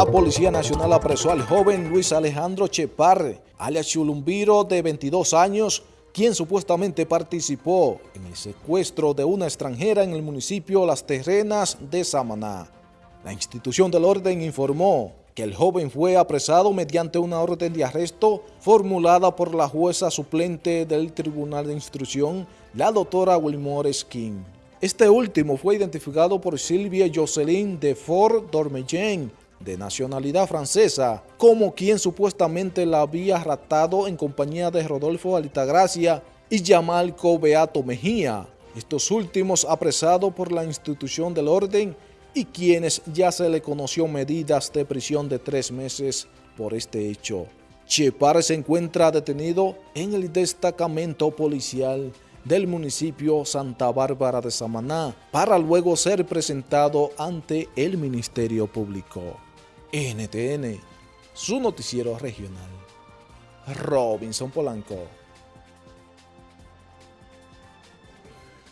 La Policía Nacional apresó al joven Luis Alejandro Chepar, alias Chulumbiro, de 22 años, quien supuestamente participó en el secuestro de una extranjera en el municipio Las Terrenas de Samaná. La institución del orden informó que el joven fue apresado mediante una orden de arresto formulada por la jueza suplente del Tribunal de Instrucción, la doctora Wilmore Skin. Este último fue identificado por Silvia Jocelyn de Fort Dormeyen, de nacionalidad francesa, como quien supuestamente la había ratado en compañía de Rodolfo Alitagracia y Yamalco Beato Mejía, estos últimos apresados por la institución del orden y quienes ya se le conoció medidas de prisión de tres meses por este hecho. Chepar se encuentra detenido en el destacamento policial del municipio Santa Bárbara de Samaná para luego ser presentado ante el Ministerio Público. NTN, su noticiero regional. Robinson Polanco.